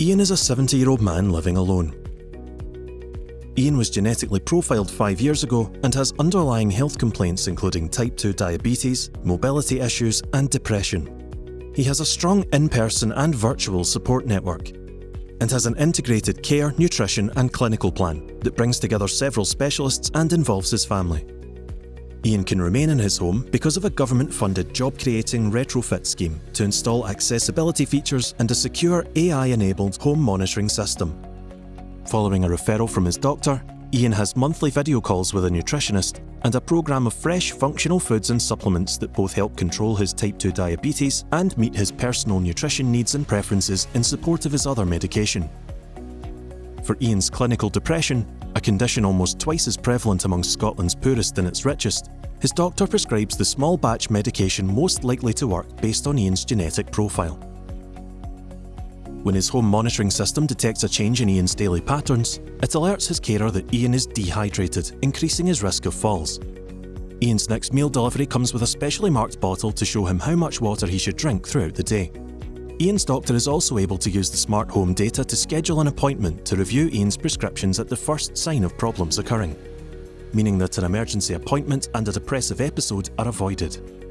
Ian is a 70 year old man living alone. Ian was genetically profiled five years ago and has underlying health complaints including type 2 diabetes, mobility issues, and depression. He has a strong in person and virtual support network and has an integrated care, nutrition, and clinical plan that brings together several specialists and involves his family. Ian can remain in his home because of a government-funded job-creating retrofit scheme to install accessibility features and a secure AI-enabled home monitoring system. Following a referral from his doctor, Ian has monthly video calls with a nutritionist and a programme of fresh, functional foods and supplements that both help control his type 2 diabetes and meet his personal nutrition needs and preferences in support of his other medication. For Ian's clinical depression, a condition almost twice as prevalent among Scotland's poorest and its richest, his doctor prescribes the small batch medication most likely to work based on Ian's genetic profile. When his home monitoring system detects a change in Ian's daily patterns, it alerts his carer that Ian is dehydrated, increasing his risk of falls. Ian's next meal delivery comes with a specially marked bottle to show him how much water he should drink throughout the day. Ian's doctor is also able to use the smart home data to schedule an appointment to review Ian's prescriptions at the first sign of problems occurring, meaning that an emergency appointment and a depressive episode are avoided.